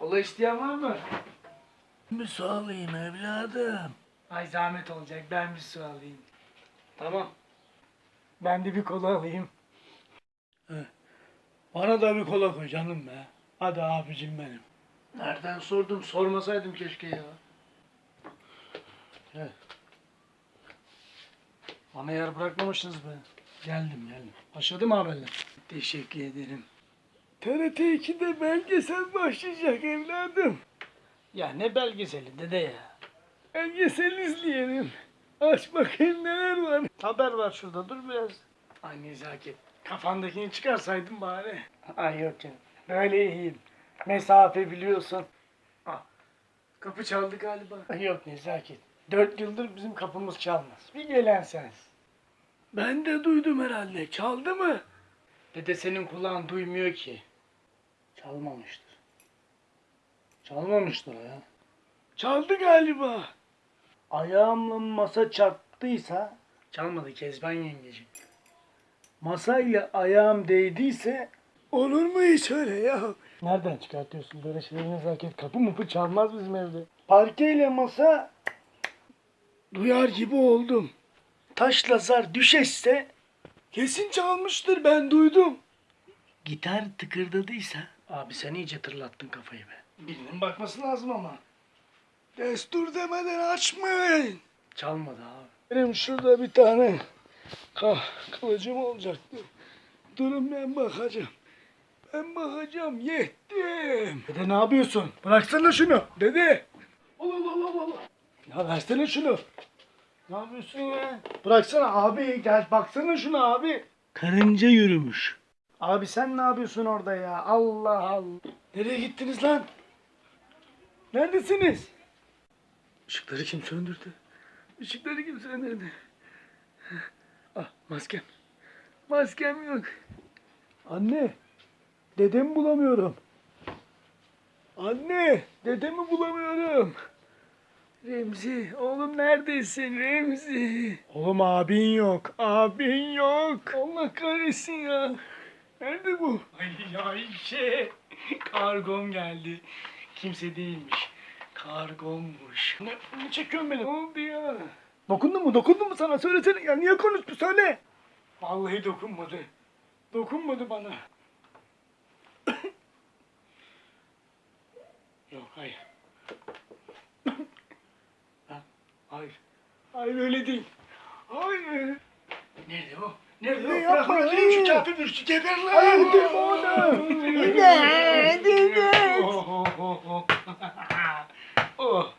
Kola isteyen var mı? Bir su alayım evladım. Ay zahmet olacak ben bir su alayım. Tamam. Ben de bir kola alayım. Bana da bir kola koy canım be. Hadi abicim benim. Nereden sordum sormasaydım keşke ya. Evet. Bana yer bırakmamışsınız be. Geldim geldim. Başladı mı haberler? Teşekkür ederim. TRT 2'de belgesel başlayacak evladım. Ya ne belgeseli dede ya. Belgesel izleyelim. Aç bakayım neler var. Haber var şurada dur biraz. Ay nezaket. Kafandakini çıkarsaydın bari. Ay yok canım. Böyle iyiyim. Mesafe biliyorsun. Ah, kapı çaldı galiba. Ay yok nezaket. Dört yıldır bizim kapımız çalmaz. Bir gelen sensin. Ben de duydum herhalde. Çaldı mı? Dede senin kulağın duymuyor ki. Çalmamıştır. Çalmamıştır ya. Çaldı galiba. Ayağımla masa çarptıysa çalmadı Kezban yengeciğim. Masayla ayağım değdiyse Olur mu hiç öyle ya? nereden çıkartıyorsun böyle şeyleri nezaket? Kapı mı çalmaz bizim evde. Parkeyle masa Duyar gibi oldum. taşla zar düşeşse Kesin çalmıştır ben duydum. gitar tıkırdadıysa abi sen iyice tırlattın kafayı be. Birinin bakması lazım ama. Destur demeden açmayın. Çalmadı abi. Benim şurada bir tane kah kılıcım olacaktı. Durun ben bakacağım. Ben bakacağım yettim. Dede ne yapıyorsun? Bıraksana şunu. Dede. Allah Allah Allah Allah. Ya versene şunu. Ne yapıyorsun ya? Bıraksana abi gel baksana şuna abi. Karınca yürümüş. Abi sen ne yapıyorsun orada ya? Allah Allah. Nereye gittiniz lan? Neredesiniz? Işıkları kim söndürdü? Işıkları kim söndürdü? Ah maskem. Maskem yok. Anne. Dedemi bulamıyorum. Anne. Dedemi bulamıyorum. Remzi. Oğlum neredesin Remzi? Oğlum abin yok. Abin yok. Allah kahretsin ya. Nerede bu? Ay Ayşe. Kargom geldi. Kimse değilmiş. Kargommuş. Ne, ne çekiyorsun beni? Ne oldu ya? Dokundun mu? Dokundun mu sana? Söylesene. Ya niye konuştu söyle. Vallahi dokunmadı. Dokunmadı bana. Yok hayır. Ha, hayır. Hayır öyle değil. Hayır. Nerede o? Nerede yok? Bırak bunu öldüreyim şu kafir virüsü geber lan. Hayır öldürme onu. İmdat, imdat. Oh, oh, oh. oh.